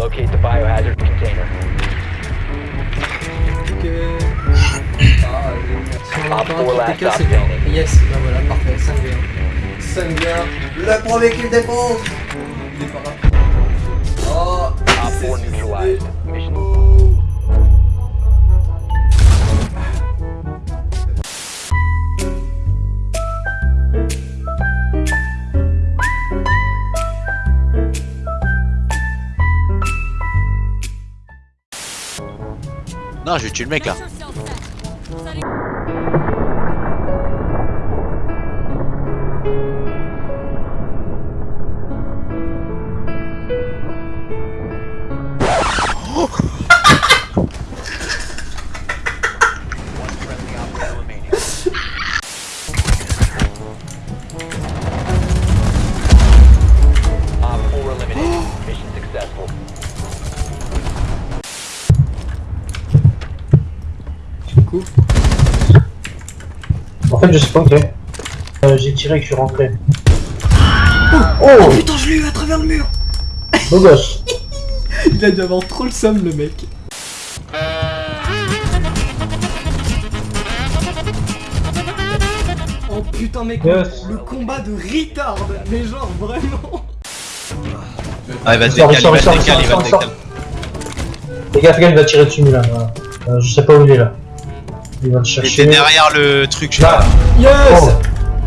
Locate the biohazard container. Ah, Sur Op un four qui last était cassé. stop standing. Yes, bah voilà, parfait, 5v1. 5 Non, je vais tuer le mec là. Fait, je sais pas, ok. Euh, J'ai tiré et que je suis rentré. Oh, Putain, je l'ai eu à travers le mur Beau gosse Il a dû avoir trop le somme, le mec. Oh putain, mec, Yes. le combat de retard, mais genre vraiment. Ah, il va Sors, décaler, il va sors, décaler, il va sors. décaler. Les gars, fais gaffe, il va tirer dessus, là. Euh, je sais pas où il est là. Il va te Il chercher. était derrière le truc, je sais Là. Yes Oh.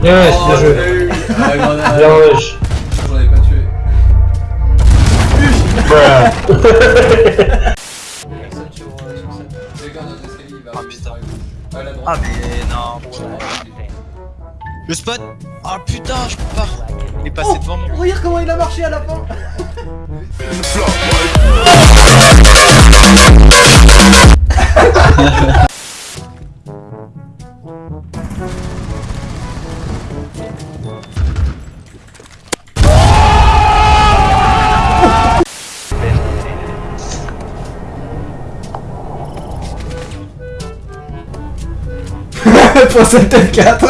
Yes, Oh, bien je joué. Ah. Bien wesh. J'en avais pas tué. Ah, droite. Ah, mais non. Le spot Ah putain, je peux pas. Il est passé Oh devant moi. Regarde comment il a marché à la fin Pour cette 4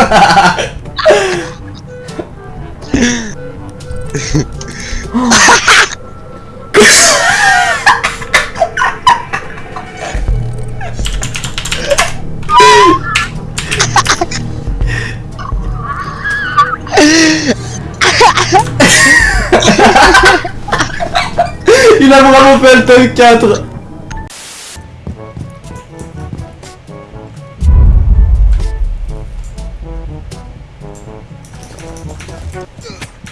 Il a vraiment fait le top 4ハハハッ。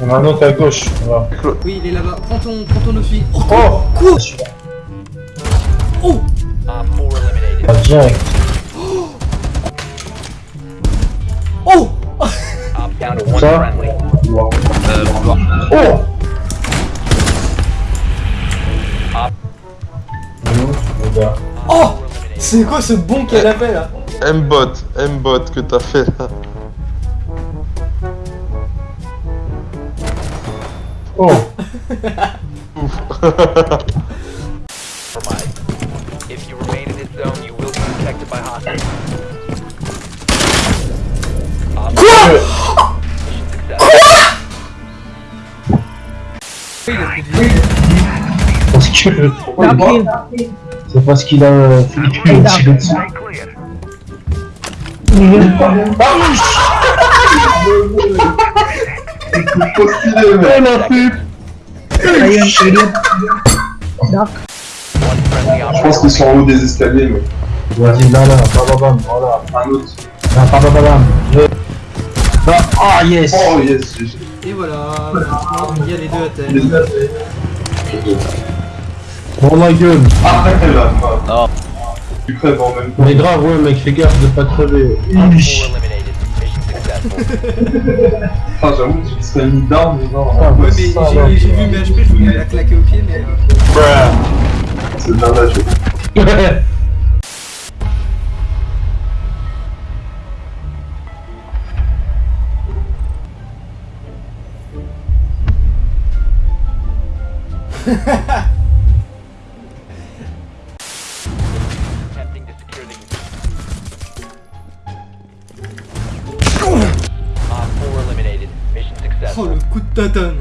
Il y en a un autre à gauche. Voilà. Oui, il est là-bas. Prends ton, prends ton Ophi. Oh, Oh Quoi Celui-là. Oh Op four eliminated. Ah, direct. Oh Ça. Wow. Euh, on. Oh. Oh eliminated. C'est quoi ce bon qu'elle a fait là M-bot, M-bot que t'as fait là. Oh. If you remain in this zone, you will be detected by hostiles. Parce que C'est parce qu'il a euh, dessus. Je pense qu'ils sont en haut des escaliers, mais. Vas-y, là, là, bababam, voilà. Un autre. Là, bababam. Je... Bah, ah, yes Oh yes. Et voilà, maintenant, il y a les deux à terre. Les deux. Bon, ma gueule Arrête là. Non. Tu crèves en même temps. Mais grave, ouais, mec, fais gaffe de pas crever. Ah, j'avoue que tu serais mis d'armes, mais non. Ah, Ouais, mais j'ai vu mes HP, je voulais la claquer au pied, mais. euh, C'est de la nage. Attempting tatane.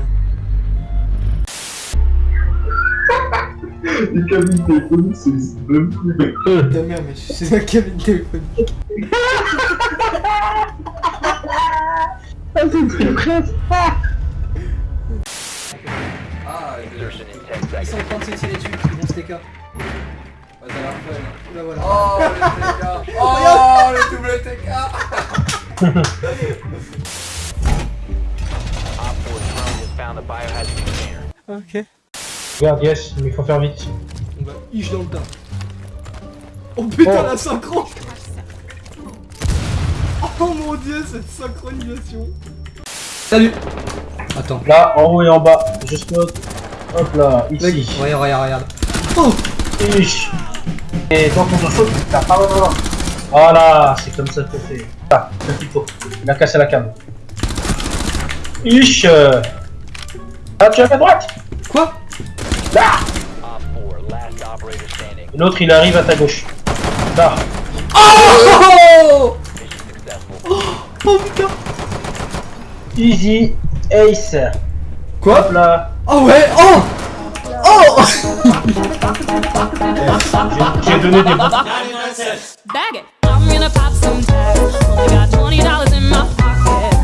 Les cabines téléphoniques, c'est c'est même plus. Ta mère, mais je suis la cabine téléphonique. Insertion in 10 Ils sont en train de se tirer dessus, ils vont se TK. Ouais, ça a l'air fun. Là voilà. Oh, le TK. Oh, le double TK. found the biohazard container. Regarde, yes, mais il faut faire vite. On va iche dans le tas. Oh putain, Oh. la synchro Oh mon dieu, cette synchronisation Salut Attends. Là, en haut et en bas, je spot. Hop là, ici. regarde, regarde, regarde. Oh Ish. Et quand on te saute, tu tapes. Ah, non, non. Voilà, c'est comme ça que fait. Ce qu'il faut. Il a cassé la cam. Ish. Ah, tu as fait droite Quoi bah L'autre, il arrive à ta gauche. Là. Oh Oh, oh, oh putain Easy Ace. Quoi Hop là. Oh ouais Oh Oh eh, J'ai donné des Bag it. I'm gonna pop some tags. Only got $20 in my pocket.